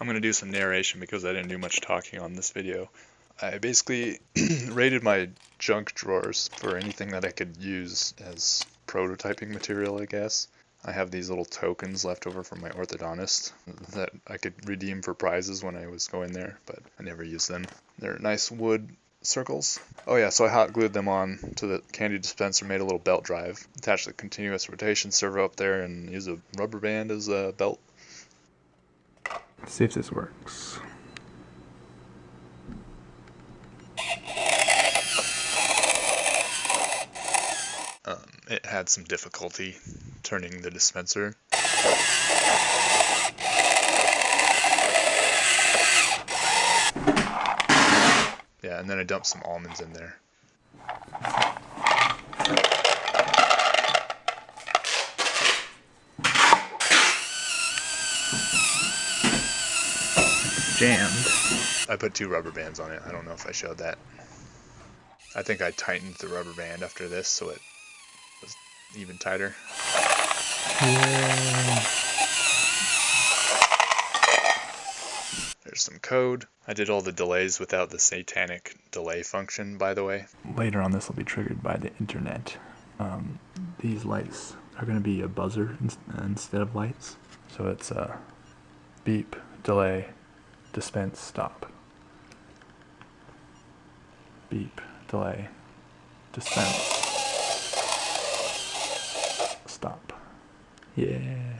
I'm going to do some narration because I didn't do much talking on this video. I basically rated my junk drawers for anything that I could use as prototyping material, I guess. I have these little tokens left over from my orthodontist that I could redeem for prizes when I was going there, but I never used them. They're nice wood circles. Oh yeah, so I hot glued them on to the candy dispenser, made a little belt drive, attached the continuous rotation servo up there, and use a rubber band as a belt. Let's see if this works. Um, it had some difficulty turning the dispenser. Yeah, and then I dumped some almonds in there. Jammed. I put two rubber bands on it. I don't know if I showed that. I think I tightened the rubber band after this so it was even tighter. Yeah. There's some code. I did all the delays without the satanic delay function, by the way. Later on, this will be triggered by the internet. Um, these lights are going to be a buzzer ins- instead of lights. So it's a beep, delay, dispense, stop. Beep, delay, dispense, stop. Yeah.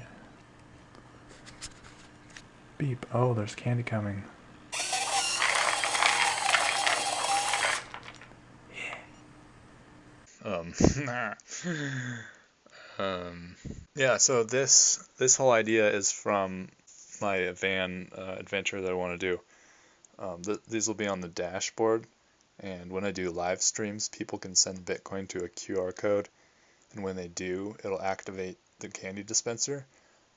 Beep. Oh, there's candy coming. Um, um, yeah, so this this whole idea is from my van uh, adventure that I want to do. Um, th- these will be on the dashboard, and when I do live streams, people can send Bitcoin to a QR code, and when they do, it'll activate the candy dispenser.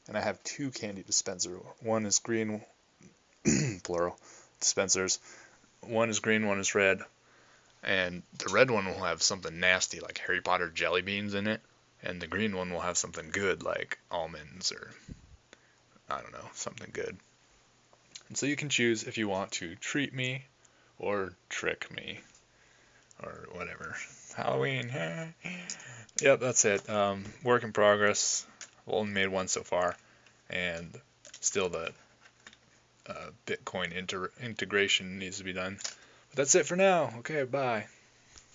And I have two candy dispenser. One is green, plural, dispensers. One is green, one is red. And the red one will have something nasty like Harry Potter jelly beans in it, and the green one will have something good like almonds or I don't know, something good. And so you can choose if you want to treat me or trick me or whatever. Halloween. yep, that's it. Um, work in progress. I've only made one so far, and still the uh, Bitcoin inter- integration needs to be done. But that's it for now. Okay, bye.